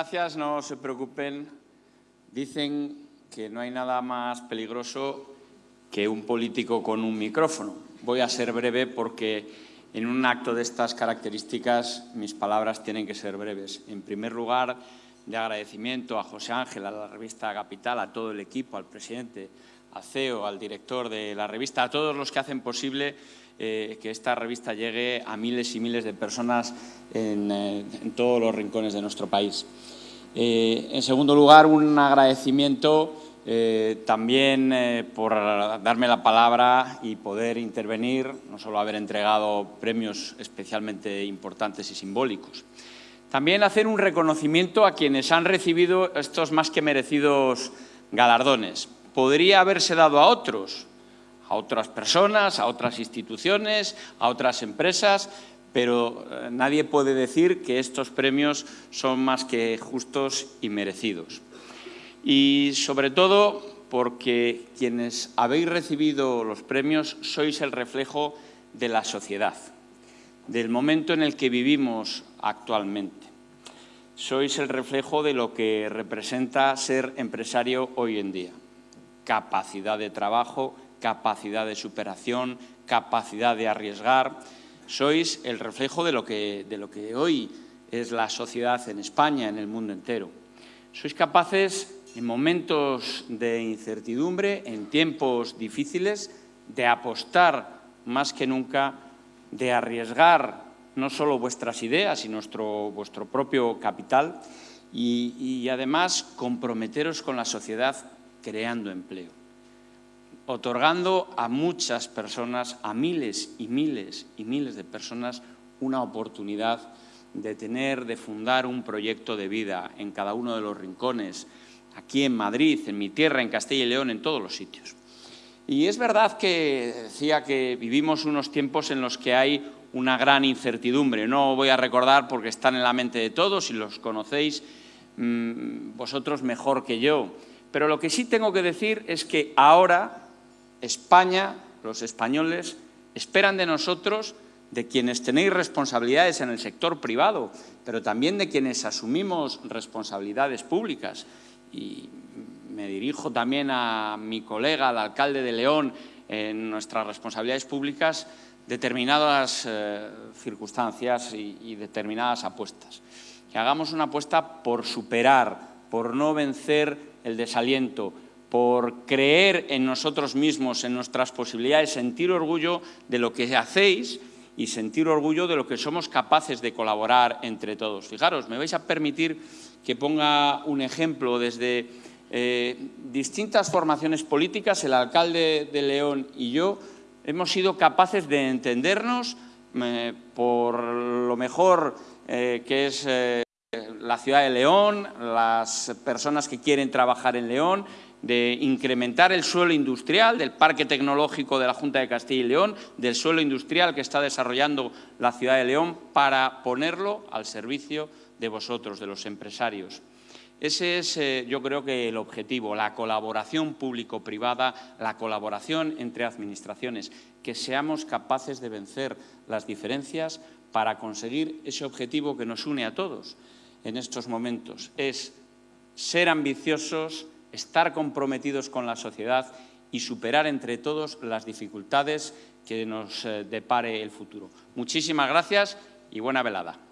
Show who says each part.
Speaker 1: gracias, no se preocupen. Dicen que no hay nada más peligroso que un político con un micrófono. Voy a ser breve porque en un acto de estas características mis palabras tienen que ser breves. En primer lugar, de agradecimiento a José Ángel, a la revista Capital, a todo el equipo, al presidente, al CEO, al director de la revista, a todos los que hacen posible eh, que esta revista llegue a miles y miles de personas en, eh, todos los rincones de nuestro país. Eh, en segundo lugar, un agradecimiento también por darme la palabra y poder intervenir, no solo haber entregado premios especialmente importantes y simbólicos. También hacer un reconocimiento a quienes han recibido estos más que merecidos galardones. Podría haberse dado a otros, a otras personas, a otras instituciones, a otras empresas, pero eh, nadie puede decir que estos premios son más que justos y merecidos. Y sobre todo porque quienes habéis recibido los premios sois el reflejo de la sociedad, del momento en el que vivimos actualmente. Sois el reflejo de lo que representa ser empresario hoy en día. Capacidad de trabajo, capacidad de superación, capacidad de arriesgar. Sois el reflejo de lo que, de lo que hoy es la sociedad en España, en el mundo entero. Sois capaces, en momentos de incertidumbre, en tiempos difíciles, de apostar más que nunca, de arriesgar no solo vuestras ideas nuestro, vuestro propio capital, y además comprometeros con la sociedad creando empleo otorgando a muchas personas, a miles y miles y miles de personas, una oportunidad de tener, de fundar un proyecto de vida en cada uno de los rincones, aquí en Madrid, en mi tierra, en Castilla y León, en todos los sitios. Y es verdad que decía que vivimos unos tiempos en los que hay una gran incertidumbre. No voy a recordar porque están en la mente de todos y los conocéis mmm, vosotros mejor que yo. Pero lo que sí tengo que decir es que ahora España, los españoles, esperan de nosotros, de quienes tenéis responsabilidades en el sector privado, pero también de quienes asumimos responsabilidades públicas. Y me dirijo también a mi colega, al alcalde de León, en nuestras responsabilidades públicas, determinadas eh, circunstancias y, y determinadas apuestas. Que hagamos una apuesta por superar, por no vencer el desaliento, por creer en nosotros mismos, en nuestras posibilidades, sentir orgullo de lo que hacéis y sentir orgullo de lo que somos capaces de colaborar entre todos. Fijaros, me vais a permitir que ponga un ejemplo desde eh, distintas formaciones políticas, el alcalde de León y yo hemos sido capaces de entendernos eh, por lo mejor eh, que es la ciudad de León, las personas que quieren trabajar en León, de incrementar el suelo industrial del Parque Tecnológico de la Junta de Castilla y León, del suelo industrial que está desarrollando la ciudad de León, para ponerlo al servicio de vosotros, de los empresarios. Ese es, eh, yo creo que el objetivo, la colaboración público-privada, la colaboración entre administraciones, que seamos capaces de vencer las diferencias para conseguir ese objetivo que nos une a todos en estos momentos, es ser ambiciosos, estar comprometidos con la sociedad y superar entre todos las dificultades que nos eh, depare el futuro. Muchísimas gracias y buena velada.